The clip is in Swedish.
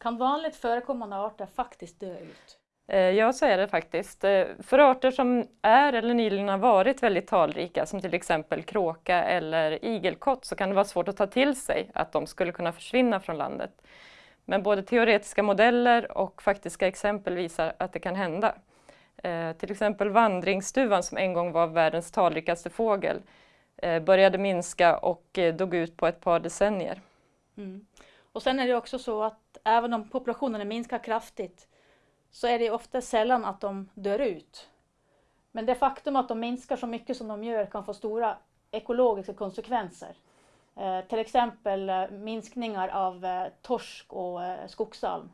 Kan vanligt förekommande arter faktiskt dö ut? Eh, ja, så är det faktiskt. Eh, för arter som är eller nyligen har varit väldigt talrika, som till exempel kråka eller igelkott, så kan det vara svårt att ta till sig att de skulle kunna försvinna från landet. Men både teoretiska modeller och faktiska exempel visar att det kan hända. Eh, till exempel vandringsduvan som en gång var världens talrikaste fågel började minska och dog ut på ett par decennier. Mm. Och sen är det också så att även om populationerna minskar kraftigt så är det ofta sällan att de dör ut. Men det faktum att de minskar så mycket som de gör kan få stora ekologiska konsekvenser. Eh, till exempel eh, minskningar av eh, torsk och eh, skogsalm